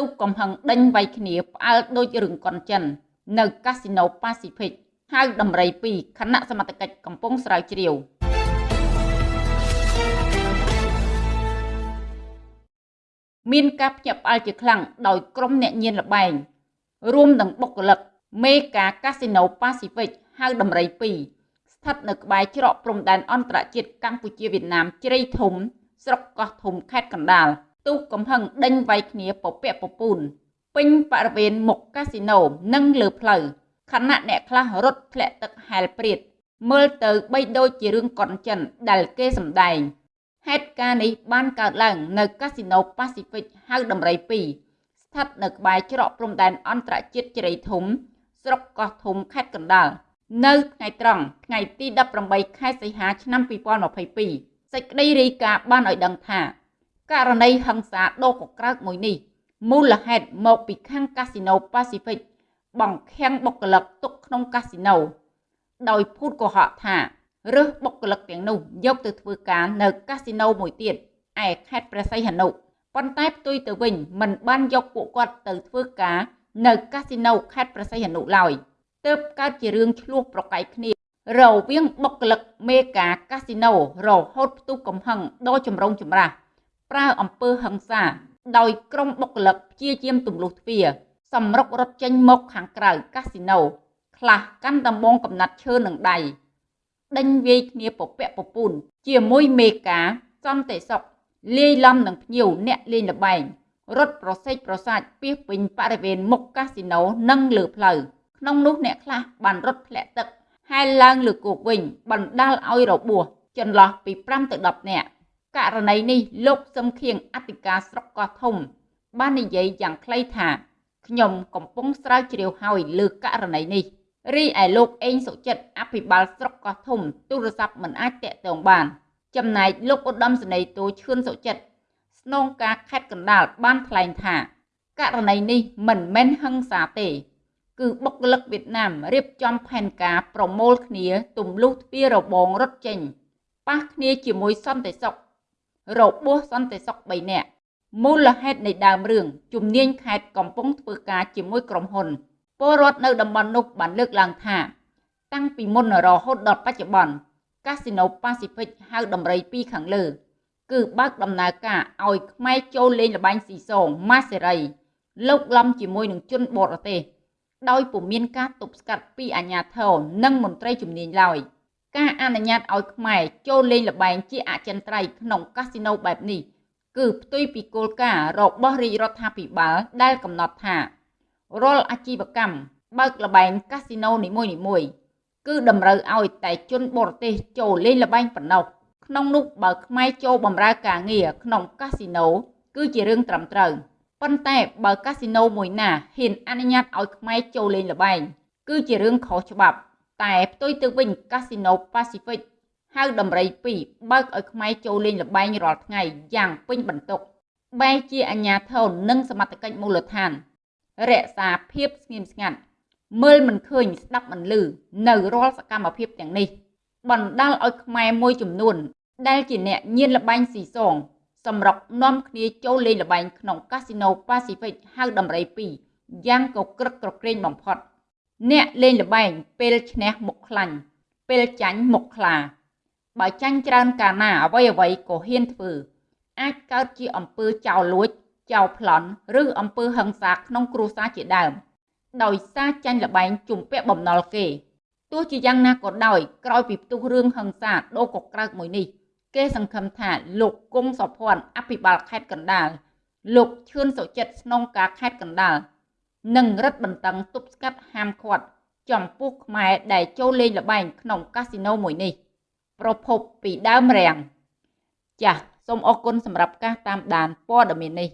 ទូកកំហឹងដេញវាយគ្នាផ្អើលដូចរឿងកុនចិន នៅកាស៊ីណូប៉ាស៊ីហ្វិកហៅដំរី2គណៈសមត្ថកិច្ចកំពុងស្រាវជ្រាវមានការភ្ញាក់ផ្អើលជាខ្លាំងដោយក្រុមអ្នកញៀនលបែងរួមទាំងបុគ្គលិកមេការកាស៊ីណូប៉ាស៊ីហ្វិកហៅដំរី2ស្ថិតនៅក្បែរច្រកព្រំដែនអន្តរជាតិកម្ពុជាវៀតណាមជ្រៃធំ ស្រុកកោះធំខេត្តកណ្ដាល ទូកកំហឹងដេញវាយគ្នាពពាក់ពពូនពេញបរិវេណមុខកាស៊ីណូនិងលើផ្លូវខណៈអ្នកខ្លះរត់ធ្លាក់ទឹកហែលព្រាតមើលទៅបីដូចជារឿងកុនចិនដែលគេសម្ដែងហេតុការណ៍នេះបានកើតឡើងនៅកាស៊ីណូប៉ាស៊ីហ្វិកហៅដំរី2ស្ថិតនៅក្បែរច្រកព្រំដែនអន្តរជាតិជ្រៃធំ ស្រុកកោះធំខេត្តកណ្ដាលនៅថ្ងៃត្រង់ថ្ងៃទី18ខែសីហាឆ្នាំ2022សេចក្តីរាយការណ៍បានឲ្យដឹងថា ករណីហិង្សាដ៏កក្រើកមួយនេះមូលហេតុមកពីខាងកាស៊ីណូប៉ាស៊ីហ្វិកបង្ខាំងបុគ្គលិកទុកក្នុងកាស៊ីណូដោយភូតកុហកថារើសបុគ្គលិកទាំងនោះយកទៅធ្វើការនៅកាស៊ីណូមួយទៀតឯខេត្តព្រះសីហនុប៉ុន្តែផ្ទុយទៅវិញមិនបានយកពួកគាត់ទៅធ្វើការនៅកាស៊ីណូខេត្តព្រះសីហនុឡើយទើបកើតជារឿងឆ្លោះប្រកែកគ្នារវាងបុគ្គលិកមេការកាស៊ីណូរហូតផ្ទុះកំហឹងដ៏ចម្រុងចម្រាស់ ប្រើអំពើហិង្សា ដោយក្រុមបុគ្គលិកព្យាយាមទម្លុះទ្វារសម្រុករត់ចេញមកខាងក្រៅកាស៊ីណូខ្លះកាន់ដំបងកំណាត់ឈើនឹងដៃដេញវាយគ្នាពពាក់ពពូនជាមួយមេការសន្តិសុខលាយឡំនឹងភ្ញៀវអ្នកលេងល្បែងរត់ប្រសេកប្រសាចពីពេញបរិវេណមុខកាស៊ីណូនិងលើផ្លូវក្នុងនោះអ្នកខ្លះបានរត់ធ្លាក់ទឹកហែលឡើងលើគោកវិញបណ្ដាលឲ្យរបួសចន្លោះពី5ទៅ10នាក់ ករណីនេះលោកសឹមខៀងអធិការស្រុកកោះធំ បាននិយាយយ៉ាងខ្លីថាខ្ញុំកំពុងស្រាវជ្រាវហើយលើករណីនេះរីឯលោកអេងសុចិត្តអភិបាលស្រុកកោះធំទូរស័ព្ទមិនអាចតាក់ទងបាន ចំណែកលោកឧត្តមសេនីយ៍តូឈឿនសុចិត្តស្នងការខេត្តកណ្ដាលបានថ្លែងថាករណីនេះមិនមែនហិង្សាទេ គឺបុគ្គលិកវៀតណាមរៀបចំផែនការប្រមូលគ្នាទម្លុះទ្វាររបងរត់ចេញប៉ះគ្នាជាមួយសន្តិសុខ របួសសន្តិសុខ3នាក់មូលហេតុនៃដើមរឿងជំនាញខេត្តកំពុងធ្វើការជាមួយក្រុមហ៊ុនពលរដ្ឋនៅតំបន់នោះបានលើកឡើងថា តាំងពីមុនរហូតដល់បច្ចុប្បន្នកាស៊ីណូប៉ាស៊ីហ្វិកហៅដំរីពីរខាងលើ គឺបើកដំណើរការឲ្យខ្មែរចូលលេងល្បែងស៊ីសងម៉ាសេរីលោកឡំជាមួយនឹងជនបរទេសដោយពុំមានការទប់ស្កាត់ពីអាជ្ញាធរនិងមន្ត្រីជំនាញឡើយ។ ការអនុញ្ញាតឲ្យខ្មែរចូលលេងល្បែងជាអចិន្ត្រៃយ៍ក្នុងកាស៊ីណូបែបនេះ គឺផ្ទុយពីគោលការណ៍របស់រាជរដ្ឋាភិបាលដែលកំណត់ថារាល់អាជីវកម្មបើកល្បែងកាស៊ីណូនីមួយៗគឺតម្រូវឲ្យតែជនបរទេសចូលលេងល្បែងប៉ុណ្ណោះក្នុងនោះបើខ្មែរចូលបម្រើការងារក្នុងកាស៊ីណូគឺជារឿងត្រឹមត្រូវប៉ុន្តែបើកាស៊ីណូមួយណាហ៊ានអនុញ្ញាតឲ្យខ្មែរចូលលេងល្បែងគឺជារឿងខុសច្បាប់ តែផ្ទុយទៅវិញកាស៊ីណូប៉ាស៊ីហ្វិកហៅដំរី2បើកឲ្យខ្មែរចូលលេងល្បែងរាល់ថ្ងៃយ៉ាងពេញបន្ទុកបែជាអាញាធននិងសមត្ថកិច្ចមូលដ្ឋាន រក្សាភាពស្ងៀមស្ងាត់មើលមិនឃើញស្ដាប់មិនឮនៅរាល់សកម្មភាពទាំងនេះ បណ្ដាលឲ្យខ្មែរមួយចំនួន ដែលជាអ្នកញៀនល្បែងស៊ីសងសម្រុកនាំគ្នាចូលលេងល្បែងក្នុងកាស៊ីណូប៉ាស៊ីហ្វិកហៅដំរី2យ៉ាងកក្រឹកក្រក្រែងបំផុត អ្នកលេងល្បែងពេលឈ្នះមុខខ្លាញ់ពេលចាញ់មុខខ្លា បើចាញ់ច្រើនកាលណាអ្វីអ្វីក៏ហ៊ានធ្វើ អាចកើតជាអំពើចោរលួចចោរប្លន់ឬអំពើហិង្សាក្នុងគ្រួសារជាដើម ដោយសារចាញ់ល្បែងជំពាក់បំណុលគេទោះជាយ៉ាងណាក៏ដោយក្រោយពីផ្ទុះរឿងហិង្សាដូរកក្រើកមួយនេះ គេសង្ឃឹមថាលោកគង់សុភ័ណ្ឌអភិបាលខេត្តកណ្ដាលលោកឈឿនសុចិត្តស្នងការខេត្តកណ្ដាល និងរឹតបន្តឹងទប់ស្កាត់ហាមឃាត់ចំពោះខ្មែរដែលចូលលេងល្បែងក្នុងកាស៊ីណូមួយនេះ ប្រភពពីដើមរាំងចាសសូមអរគុណសម្រាប់ការតាមដានព័ត៌មាននេះ